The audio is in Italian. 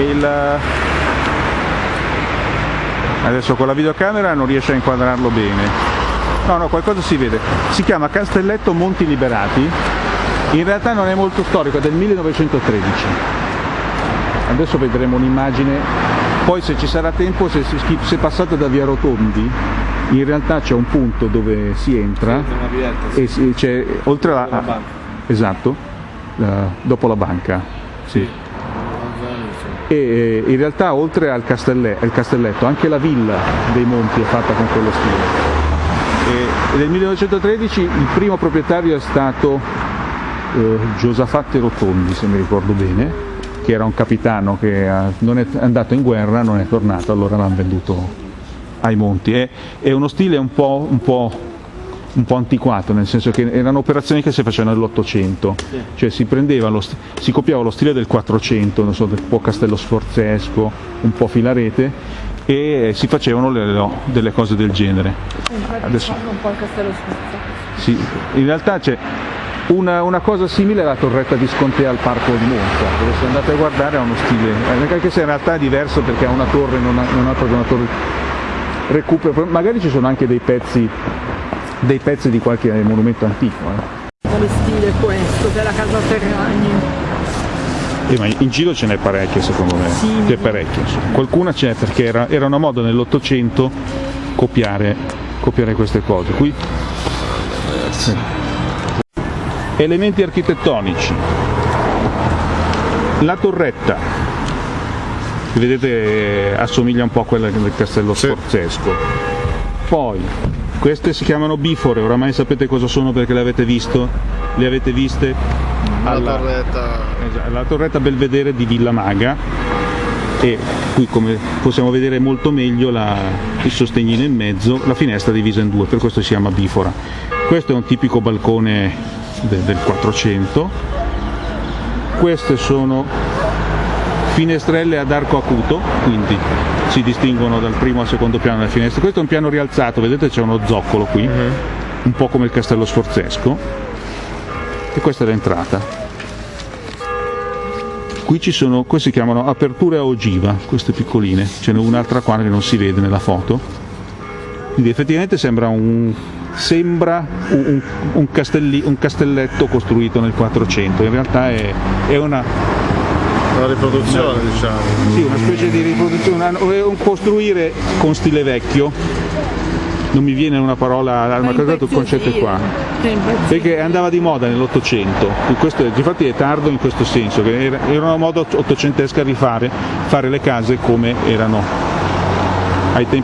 il... adesso con la videocamera non riesce a inquadrarlo bene. No no qualcosa si vede. Si chiama Castelletto Monti Liberati. In realtà non è molto storico è del 1913 adesso vedremo un'immagine. Poi se ci sarà tempo se, se passate da via Rotondi in realtà c'è un punto dove si entra e c'è oltre banca. esatto la, dopo la banca sì. E in realtà oltre al, castelletto, al castelletto anche la villa dei monti è fatta con quello stile e nel 1913 il primo proprietario è stato eh, Giosafatti Rotondi se mi ricordo bene che era un capitano che non è andato in guerra, non è tornato, allora l'hanno venduto ai monti. È, è uno stile un po', un, po', un po', antiquato, nel senso che erano operazioni che si facevano nell'Ottocento, sì. cioè si, lo, si, copiava lo stile del Quattrocento, so, un po' castello sforzesco, un po' filarete, e si facevano le, delle cose del genere. Adesso, un po' il castello sforzesco. Sì, in realtà c'è una, una, cosa simile è la torretta Viscontea al parco di Monza, dove se andate a guardare ha uno stile, eh, anche se in realtà è diverso perché ha una torre, non ha, non ha proprio una torre recupero, magari ci sono anche dei pezzi, dei pezzi di qualche monumento antico. Eh. Quale stile è questo della casa Ferragni? Eh, ma in giro ce n'è parecchie secondo me, sì, c'è parecchie. Qualcuna c'è perché era, era, una moda nell'Ottocento copiare, copiare, queste cose. Qui, eh. Elementi architettonici. La torretta, vedete assomiglia un po' a quella del castello sì. sforzesco. Poi, queste si chiamano bifore, oramai sapete cosa sono perché le avete visto? Le avete viste? Alla, torretta. la torretta Belvedere di Villa Maga e qui come possiamo vedere molto meglio la, il sostegnino in mezzo, la finestra divisa in due, per questo si chiama bifora. Questo è un tipico balcone de, del 400 queste sono finestrelle ad arco acuto quindi si distinguono dal primo al secondo piano delle finestre. Questo è un piano rialzato vedete c'è uno zoccolo qui uh mhm. -huh. un po' come il castello sforzesco. E questa è l'entrata. Qui ci sono, queste si chiamano aperture a ogiva queste piccoline. Ce n'è un'altra qua che non si vede nella foto. Quindi effettivamente sembra un sembra un, un, castelli, un, castelletto costruito nel 400, in realtà è, è una, una riproduzione una, diciamo. Sì, una specie di riproduzione, un costruire con stile vecchio, non mi viene una parola, ma credo il concetto è qua, perché andava di moda nell'Ottocento, infatti è tardo in questo senso, che era, era una moda ottocentesca rifare, fare le case come erano ai tempi